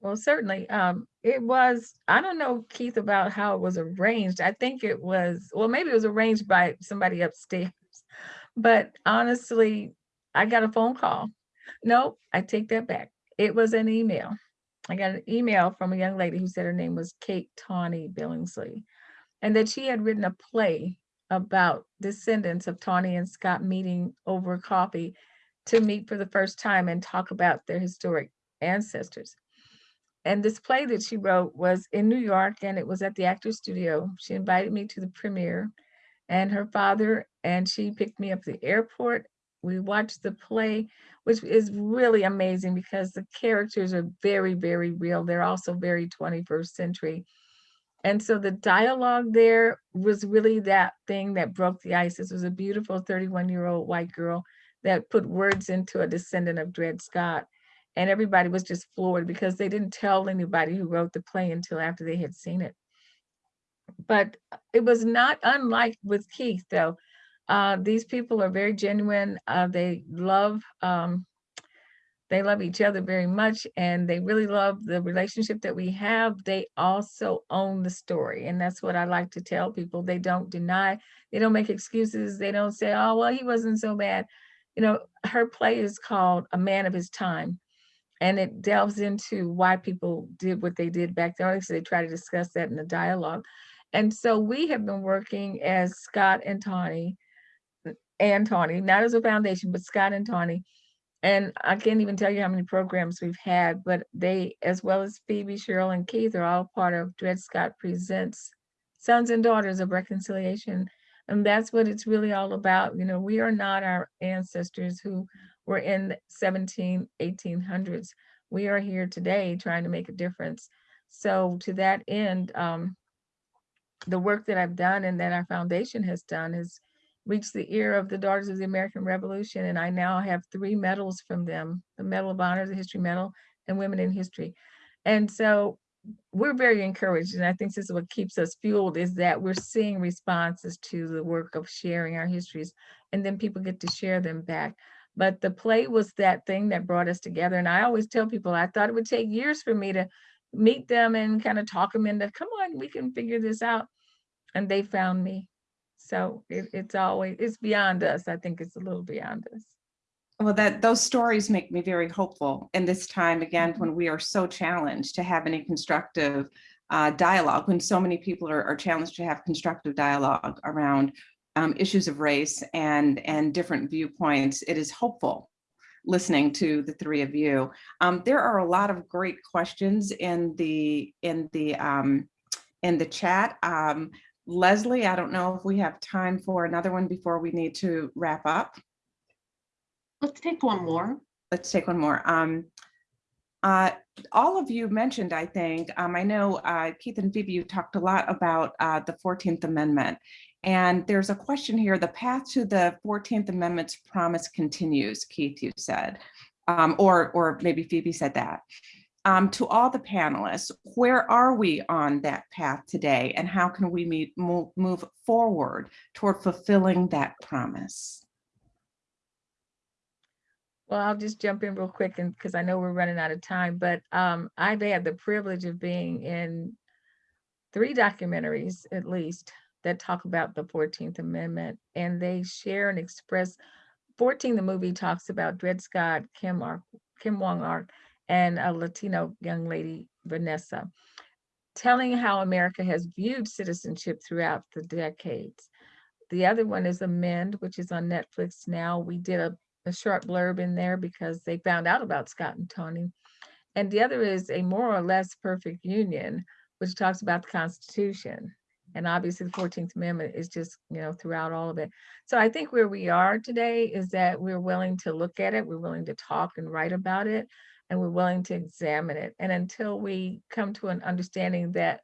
Well, certainly. Um, it was, I don't know, Keith, about how it was arranged. I think it was, well, maybe it was arranged by somebody upstairs. But honestly, I got a phone call. No, I take that back. It was an email. I got an email from a young lady who said her name was Kate Taney Billingsley, and that she had written a play about descendants of Taney and Scott meeting over coffee to meet for the first time and talk about their historic ancestors. And this play that she wrote was in New York and it was at the Actors Studio. She invited me to the premiere and her father and she picked me up at the airport. We watched the play, which is really amazing because the characters are very, very real. They're also very 21st century. And so the dialogue there was really that thing that broke the ice. This was a beautiful 31 year old white girl that put words into a descendant of Dred Scott. And everybody was just floored because they didn't tell anybody who wrote the play until after they had seen it. But it was not unlike with Keith, though. Uh, these people are very genuine. Uh, they love um, they love each other very much and they really love the relationship that we have. They also own the story. And that's what I like to tell people. They don't deny, they don't make excuses. They don't say, oh, well, he wasn't so bad. You know, her play is called A Man of His Time. And it delves into why people did what they did back then. So they try to discuss that in the dialogue. And so we have been working as Scott and Taney, and Taney, not as a foundation, but Scott and Taney, and I can't even tell you how many programs we've had, but they, as well as Phoebe, Cheryl, and Keith, are all part of Dred Scott Presents Sons and Daughters of Reconciliation. And that's what it's really all about. You know, we are not our ancestors who were in the 17, 1800s. We are here today trying to make a difference. So to that end, um, the work that I've done and that our foundation has done is reached the ear of the Daughters of the American Revolution, and I now have three medals from them, the Medal of Honor, the History Medal, and Women in History. And so we're very encouraged, and I think this is what keeps us fueled, is that we're seeing responses to the work of sharing our histories, and then people get to share them back. But the play was that thing that brought us together, and I always tell people, I thought it would take years for me to meet them and kind of talk them into, come on, we can figure this out. And they found me. So it, it's always, it's beyond us. I think it's a little beyond us. Well, that those stories make me very hopeful in this time again when we are so challenged to have any constructive uh, dialogue, when so many people are, are, challenged to have constructive dialogue around um, issues of race and and different viewpoints. It is hopeful listening to the three of you. Um, there are a lot of great questions in the in the um, in the chat. Um, Leslie, I don't know if we have time for another one before we need to wrap up. Let's take one more. Let's take one more. Um, uh, all of you mentioned, I think, um, I know uh, Keith and Phoebe, you talked a lot about uh, the 14th Amendment. And there's a question here, the path to the 14th Amendment's promise continues, Keith, you said, um, or, or maybe Phoebe said that um, to all the panelists, where are we on that path today and how can we meet, move, move forward toward fulfilling that promise? Well, I'll just jump in real quick and because I know we're running out of time, but um, I've had the privilege of being in three documentaries at least that talk about the 14th Amendment and they share and express 14, the movie talks about Dred Scott, Kim Ark, Kim Wong Ark, and a Latino young lady, Vanessa, telling how America has viewed citizenship throughout the decades. The other one is Amend, which is on Netflix now. We did a, a short blurb in there because they found out about Scott and Taney. And the other is A More or Less Perfect Union, which talks about the Constitution. And obviously the 14th Amendment is just, you know, throughout all of it. So I think where we are today is that we're willing to look at it, we're willing to talk and write about it, and we're willing to examine it. And until we come to an understanding that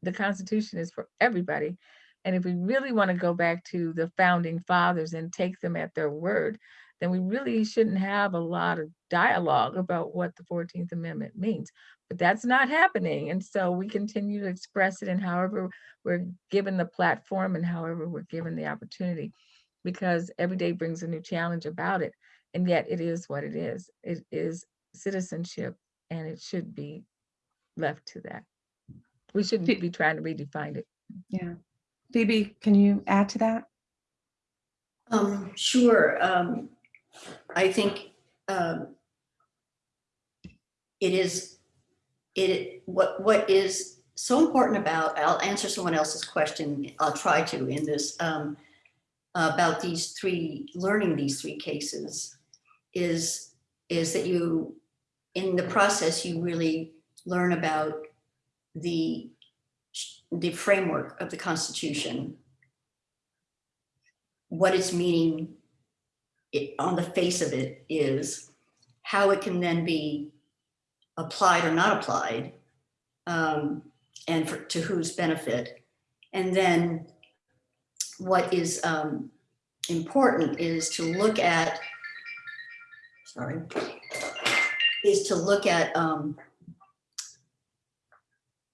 the Constitution is for everybody, and if we really want to go back to the founding fathers and take them at their word, then we really shouldn't have a lot of dialogue about what the 14th Amendment means. But that's not happening. And so we continue to express it in however we're given the platform and however we're given the opportunity, because every day brings a new challenge about it. And yet it is what it is. It is citizenship and it should be left to that. We shouldn't be trying to redefine it. Yeah. Phoebe, can you add to that? Um, sure. Um, I think, um, it is, it, what, what is so important about, I'll answer someone else's question, I'll try to in this, um, about these three, learning these three cases is, is that you, in the process, you really learn about the, the framework of the Constitution, what its meaning it, on the face of it is, how it can then be applied or not applied, um, and for, to whose benefit. And then what is um, important is to look at, sorry, is to look at um,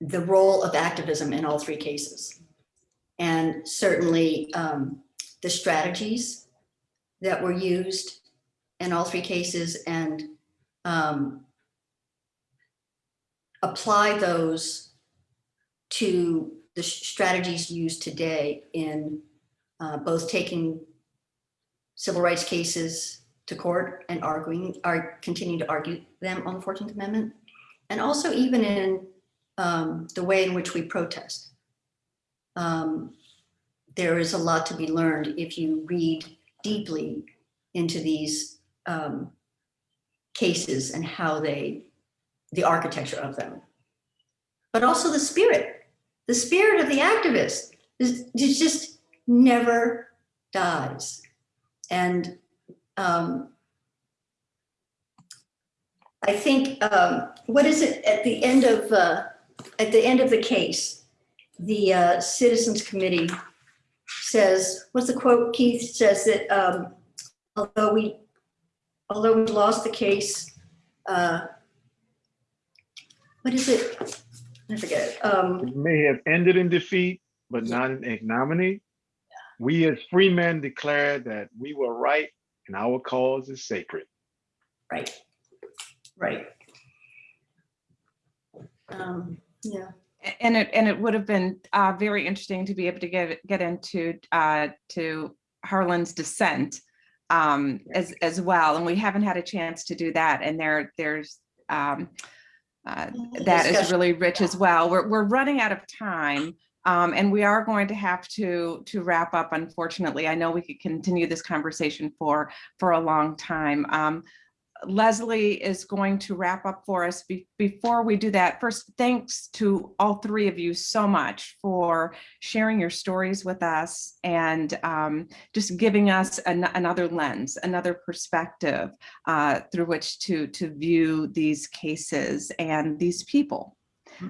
the role of activism in all three cases. And certainly um, the strategies that were used in all three cases and um, apply those to the strategies used today in uh, both taking civil rights cases to court and arguing, are continuing to argue them on the 14th Amendment, and also even in um, the way in which we protest. Um, there is a lot to be learned if you read deeply into these um, cases and how they, the architecture of them. But also the spirit, the spirit of the activist is, is just never dies. And um, I think, um, what is it at the end of, uh, at the end of the case, the uh, Citizens Committee says, what's the quote, Keith says that um, although we, although we lost the case, uh, what is it? I forget. it. Um, It may have ended in defeat, but not in ignominy. We as free men declare that we were right and our cause is sacred. right, right. Um, yeah, And it, and it would have been uh, very interesting to be able to get, get into, uh, to Harlan's dissent um, as, as well. And we haven't had a chance to do that. And there, there's, um, uh, that is really rich as well. We're, we're running out of time. Um, and we are going to have to, to wrap up, unfortunately. I know we could continue this conversation for, for a long time. Um, Leslie is going to wrap up for us. Be- Before we do that, first, thanks to all three of you so much for sharing your stories with us and um, just giving us an- another lens, another perspective uh, through which to, to view these cases and these people.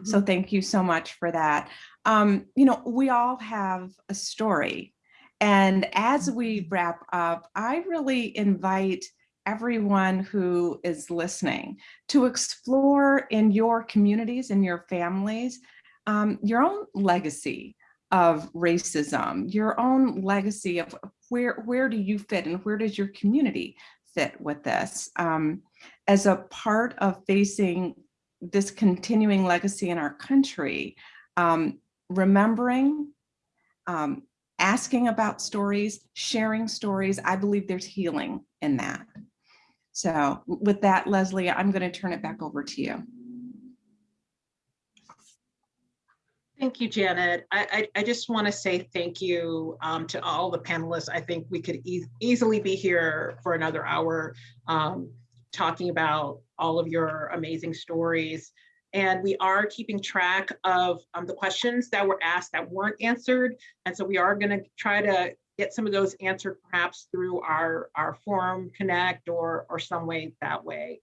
So thank you so much for that. Um, you know, we all have a story. And as we wrap up, I really invite everyone who is listening to explore in your communities and your families um, your own legacy of racism, your own legacy of where where do you fit and where does your community fit with this. Um, as a part of facing this continuing legacy in our country, um, remembering, um, asking about stories, sharing stories, I believe there's healing in that. So with that, Leslie, I'm going to turn it back over to you. Thank you, Janet. I, I, I just want to say thank you um, to all the panelists. I think we could eas- easily be here for another hour um, talking about all of your amazing stories. And we are keeping track of um, the questions that were asked that weren't answered. And so we are going to try to get some of those answered perhaps through our, our forum connect or, or some way that way.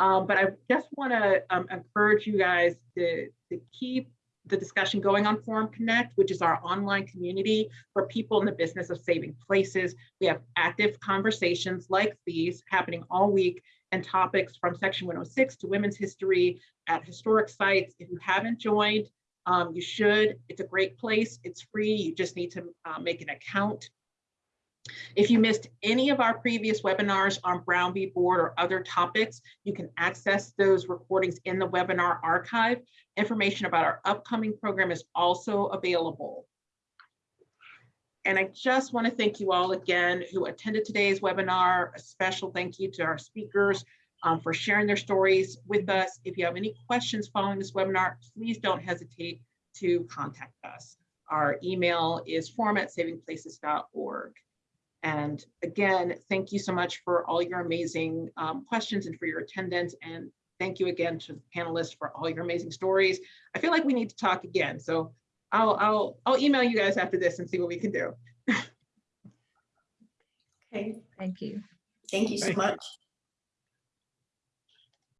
Um, but I just want to um, encourage you guys to, to keep the discussion going on Forum Connect, which is our online community for people in the business of saving places. We have active conversations like these happening all week and topics from Section 106 to women's history at historic sites. If you haven't joined, um, you should. It's a great place. It's free. You just need to uh, make an account. If you missed any of our previous webinars on Brown v. Board or other topics, you can access those recordings in the webinar archive. Information about our upcoming program is also available. And I just want to thank you all again who attended today's webinar. A special thank you to our speakers um, for sharing their stories with us. If you have any questions following this webinar, please don't hesitate to contact us. Our email is forum@savingplaces.org. And again, thank you so much for all your amazing um, questions and for your attendance. And thank you again to the panelists for all your amazing stories. I feel like we need to talk again. So I'll, I'll, I'll email you guys after this and see what we can do. [LAUGHS] Okay, Thank you. thank you so much.